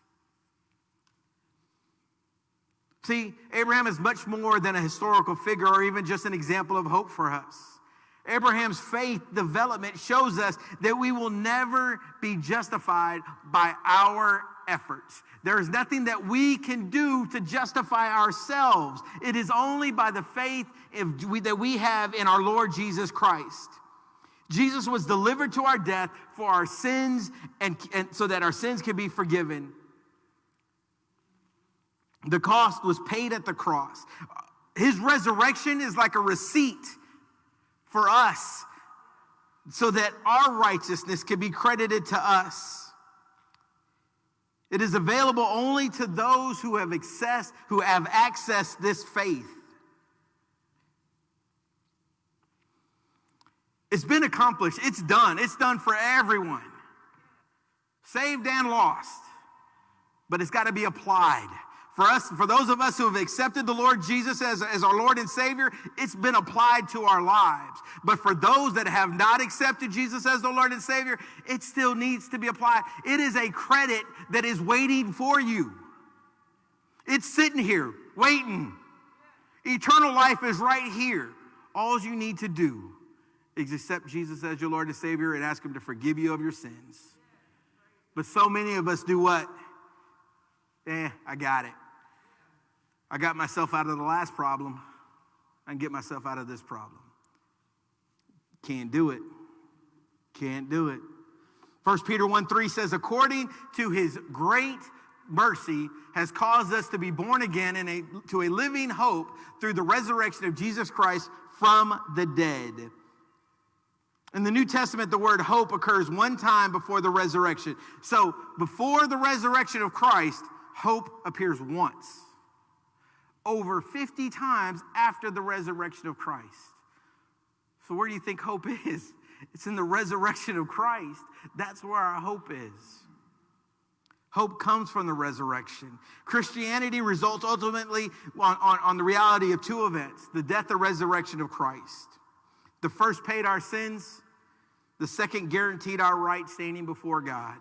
See, Abraham is much more than a historical figure or even just an example of hope for us. Abraham's faith development shows us that we will never be justified by our efforts. There is nothing that we can do to justify ourselves. It is only by the faith we, that we have in our Lord Jesus Christ. Jesus was delivered to our death for our sins and, and so that our sins can be forgiven. The cost was paid at the cross. His resurrection is like a receipt for us so that our righteousness can be credited to us. It is available only to those who have access, who have accessed this faith. It's been accomplished. It's done. It's done for everyone. Saved and lost. But it's got to be applied. For us, for those of us who have accepted the Lord Jesus as, as our Lord and Savior, it's been applied to our lives. But for those that have not accepted Jesus as the Lord and Savior, it still needs to be applied. It is a credit that is waiting for you. It's sitting here, waiting. Eternal life is right here. All you need to do is accept Jesus as your Lord and Savior and ask Him to forgive you of your sins. But so many of us do what? Eh, I got it. I got myself out of the last problem. I can get myself out of this problem. Can't do it. Can't do it. 1 Peter 1 3 says, according to his great mercy, has caused us to be born again in a, to a living hope through the resurrection of Jesus Christ from the dead. In the New Testament, the word hope occurs one time before the resurrection. So, before the resurrection of Christ, hope appears once over 50 times after the resurrection of Christ. So, where do you think hope is? It's in the resurrection of Christ. That's where our hope is. Hope comes from the resurrection. Christianity results ultimately on, on, on, the reality of two events the death and resurrection of Christ. The first paid our sins, the second guaranteed our right standing before God.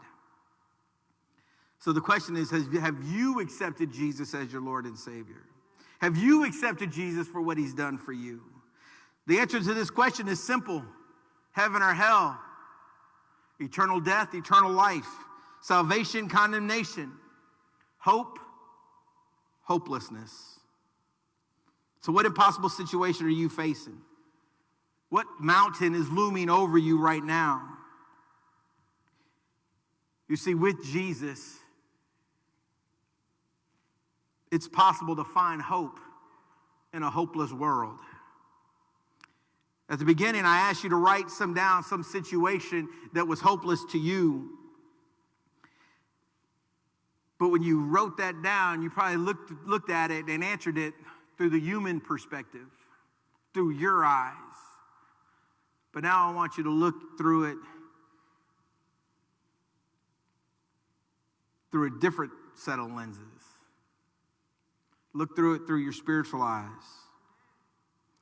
So the question is Have you accepted Jesus as your Lord and Savior? Have you accepted Jesus for what he's done for you? The answer to this question is simple heaven or hell, eternal death, eternal life, salvation, condemnation, hope, hopelessness. So, what impossible situation are you facing? What mountain is looming over you right now? You see, with Jesus, it's possible to find hope in a hopeless world. At the beginning, I asked you to write some down, some situation that was hopeless to you. But when you wrote that down, you probably looked, looked at it and answered it through the human perspective, through your eyes. But now I want you to look through it through a different set of lenses. Look through it through your spiritual eyes.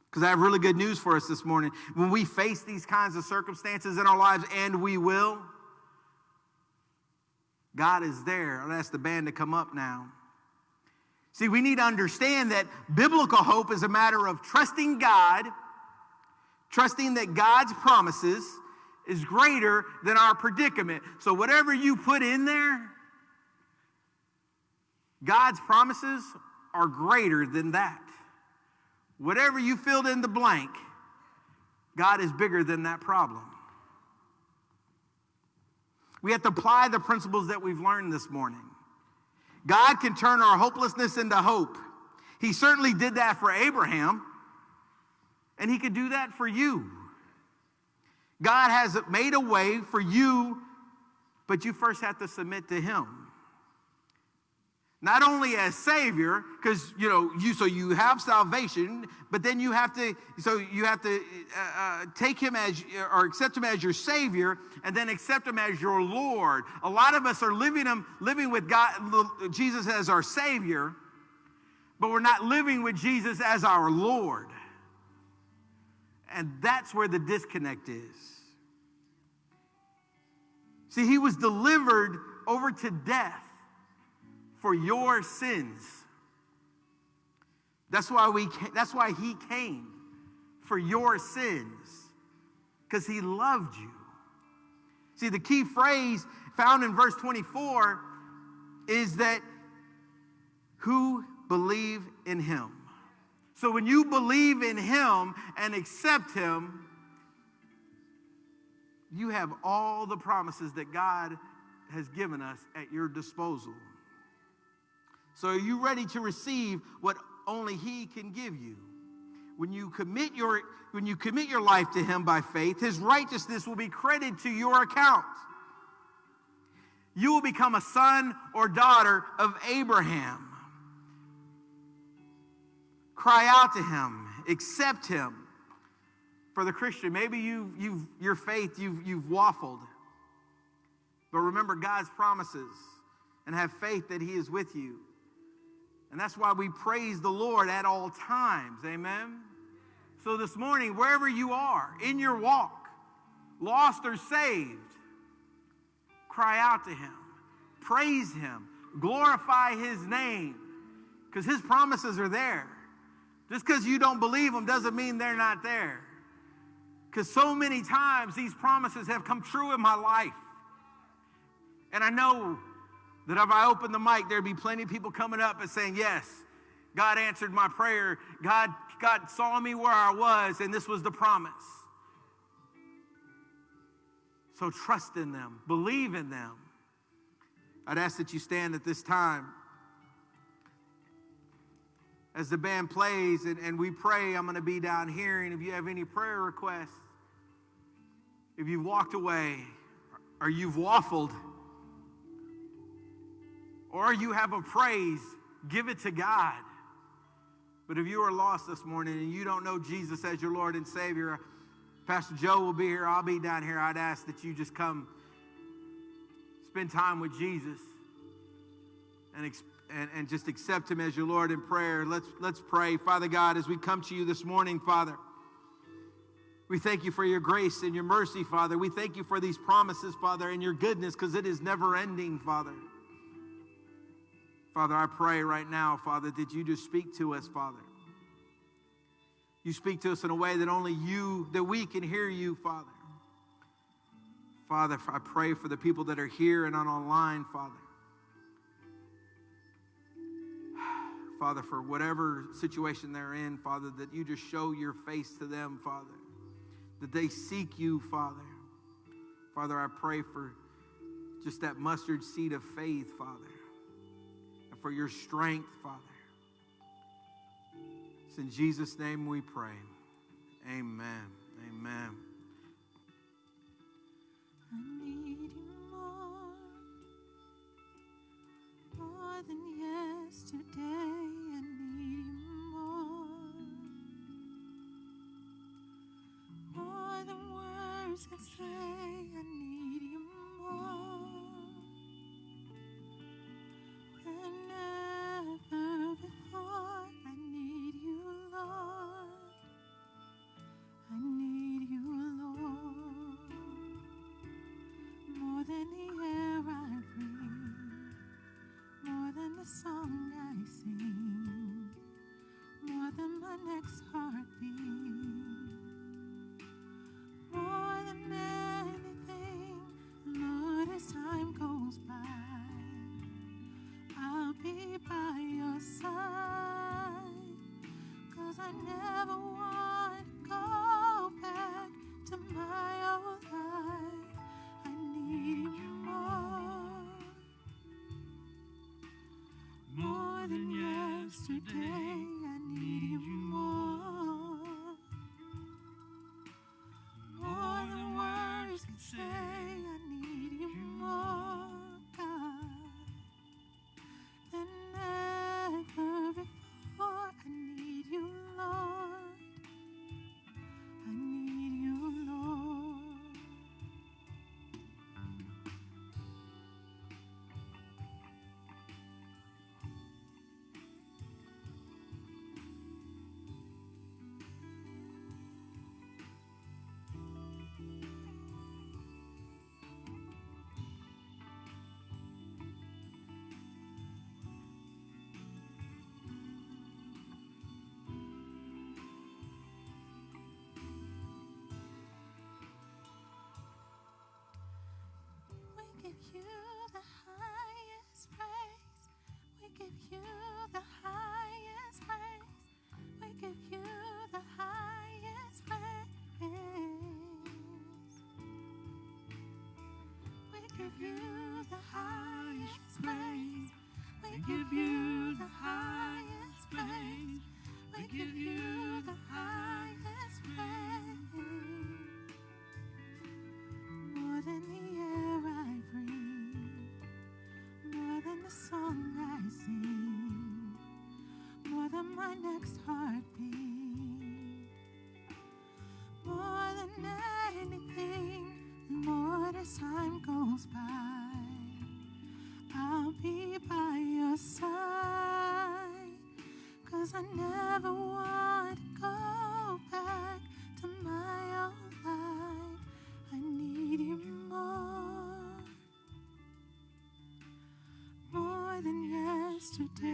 Because I have really good news for us this morning. When we face these kinds of circumstances in our lives, and we will, God is there. I'll ask the band to come up now. See, we need to understand that biblical hope is a matter of trusting God, trusting that God's promises is greater than our predicament. So, whatever you put in there, God's promises are greater than that. Whatever you filled in the blank, God is bigger than that problem. We have to apply the principles that we've learned this morning. God can turn our hopelessness into hope. He certainly did that for Abraham, and He could do that for you. God has made a way for you, but you first have to submit to Him not only as savior because you know you so you have salvation but then you have to so you have to uh, uh, take him as or accept him as your savior and then accept him as your lord. A lot of us are living him living with god jesus as our savior but we're not living with jesus as our lord. And that's where the disconnect is. See he was delivered over to death for your sins. That's why we that's why he came for your sins. because he loved you. See, the key phrase found in verse 24 is that who believe in him. So when you believe in him and accept him, you have all the promises that God has given us at your disposal. So are you ready to receive what only he can give you? When you commit your when you commit your life to him by faith, his righteousness will be credited to your account. You will become a son or daughter of Abraham. Cry out to him, accept him. For the Christian, maybe you, you've, your faith, you've, you've waffled. But remember God's promises and have faith that he is with you. And that's why we praise the Lord at all times. Amen. So this morning, wherever you are in your walk, lost or saved, cry out to him, praise him, glorify his name, because his promises are there. Just because you don't believe them doesn't mean they're not there. Because so many times these promises have come true in my life. And I know that if I open the mic, there'd be plenty of people coming up and saying, Yes, God answered my prayer. God, God saw me where I was, and this was the promise. So trust in them, believe in them. I'd ask that you stand at this time. As the band plays and, and we pray, I'm going to be down here. And if you have any prayer requests, if you've walked away or you've waffled, or you have a praise, give it to God. But if you are lost this morning and you don't know Jesus as your Lord and Savior, Pastor Joe will be here. I'll be down here. I'd ask that you just come spend time with Jesus and, and, and just accept him as your Lord in prayer. Let's, let's pray. Father God, as we come to you this morning, Father, we thank you for your grace and your mercy, Father. We thank you for these promises, Father, and your goodness because it is never ending, Father. Father, I pray right now, Father, that you just speak to us, Father. You speak to us in a way that only you, that we can hear you, Father. Father, I pray for the people that are here and on online, Father. Father, for whatever situation they're in, Father, that you just show your face to them, Father. That they seek you, Father. Father, I pray for just that mustard seed of faith, Father for your strength, Father. It's in Jesus' name we pray. Amen. Amen. I say. I need you more never you the highest praise. We give you the highest praise. We give you the highest praise. We give you the highest praise. We give you as time goes by, I'll be by your side. Cause I never want to go back to my old life. I need you more. More than yesterday,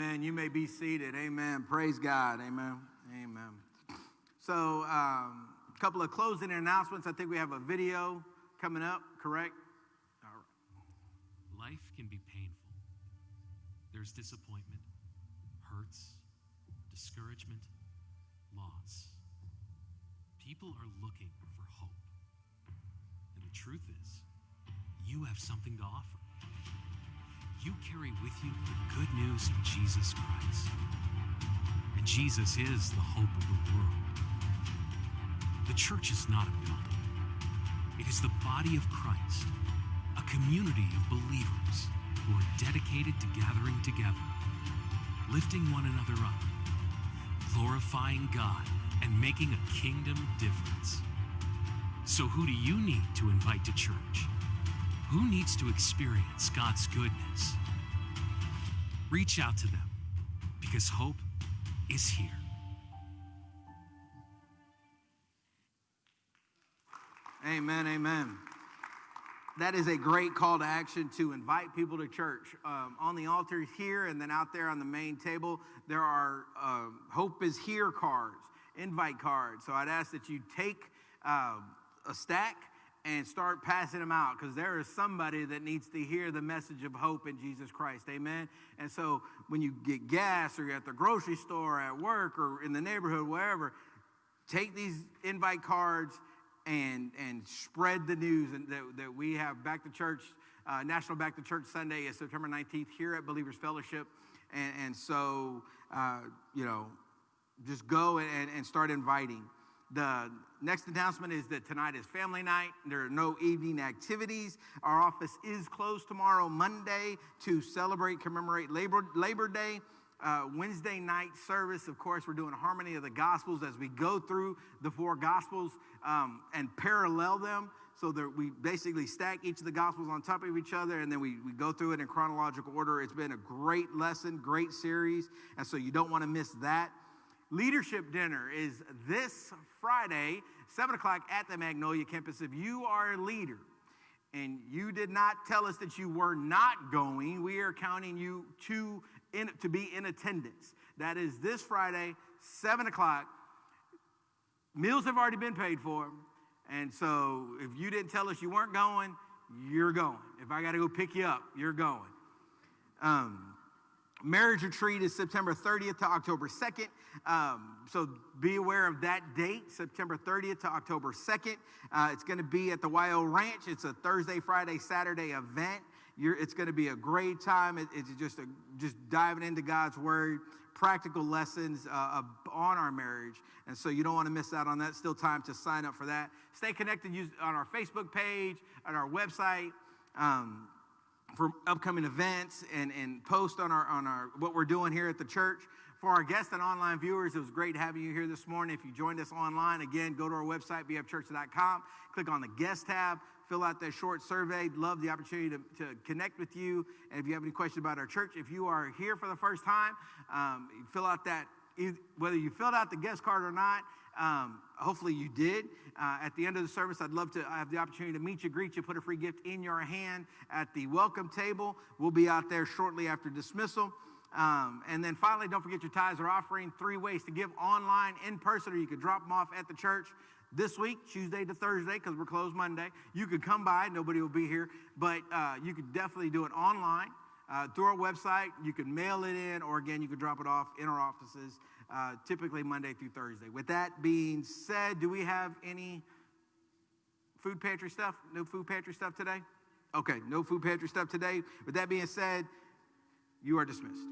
Amen. You may be seated. Amen. Praise God. Amen. Amen. So, um, a couple of closing announcements. I think we have a video coming up, correct? All right. Life can be painful. There's disappointment, hurts, discouragement, loss. People are looking for hope. And the truth is, you have something to offer. You carry with you the good news of Jesus Christ. And Jesus is the hope of the world. The church is not a building, it is the body of Christ, a community of believers who are dedicated to gathering together, lifting one another up, glorifying God, and making a kingdom difference. So, who do you need to invite to church? Who needs to experience God's goodness? Reach out to them because hope is here. Amen, amen. That is a great call to action to invite people to church. Um, on the altar here and then out there on the main table, there are um, Hope is Here cards, invite cards. So I'd ask that you take uh, a stack and start passing them out because there is somebody that needs to hear the message of hope in Jesus Christ. Amen. And so when you get gas or you're at the grocery store, at work, or in the neighborhood, wherever, take these invite cards and and spread the news and that, that we have back to church uh, national back to church sunday is september 19th here at believers fellowship and, and so uh, you know just go and, and start inviting the next announcement is that tonight is family night. There are no evening activities. Our office is closed tomorrow, Monday, to celebrate, commemorate Labor, Labor Day. Uh, Wednesday night service, of course, we're doing harmony of the Gospels as we go through the four Gospels um, and parallel them. So that we basically stack each of the Gospels on top of each other and then we, we go through it in chronological order. It's been a great lesson, great series. And so you don't want to miss that. Leadership dinner is this Friday, 7 o'clock at the Magnolia campus. If you are a leader and you did not tell us that you were not going, we are counting you to, in, to be in attendance. That is this Friday, 7 o'clock. Meals have already been paid for. And so if you didn't tell us you weren't going, you're going. If I got to go pick you up, you're going. Um, marriage retreat is September 30th to October 2nd. Um, so be aware of that date, September 30th to October 2nd. Uh, it's going to be at the YO Ranch. It's a Thursday, Friday, Saturday event. You're, it's going to be a great time. It- it's just a, just diving into God's word, practical lessons uh, on our marriage, and so you don't want to miss out on that. Still time to sign up for that. Stay connected use, on our Facebook page, on our website. Um, for upcoming events and, and post on our on our what we're doing here at the church. For our guests and online viewers, it was great having you here this morning. If you joined us online, again, go to our website, bfchurch.com, click on the guest tab, fill out that short survey. Love the opportunity to, to connect with you. And if you have any questions about our church, if you are here for the first time, um, fill out that, whether you filled out the guest card or not, um, hopefully you did. Uh, at the end of the service, I'd love to have the opportunity to meet you, greet you, put a free gift in your hand at the welcome table. We'll be out there shortly after dismissal. Um, and then finally, don't forget your tithes or offering. Three ways to give online, in person, or you could drop them off at the church this week, Tuesday to Thursday, because we're closed Monday. You could come by, nobody will be here, but uh, you could definitely do it online uh, through our website. You can mail it in, or again, you could drop it off in our offices, uh, typically Monday through Thursday. With that being said, do we have any food pantry stuff? No food pantry stuff today? Okay, no food pantry stuff today. With that being said, you are dismissed.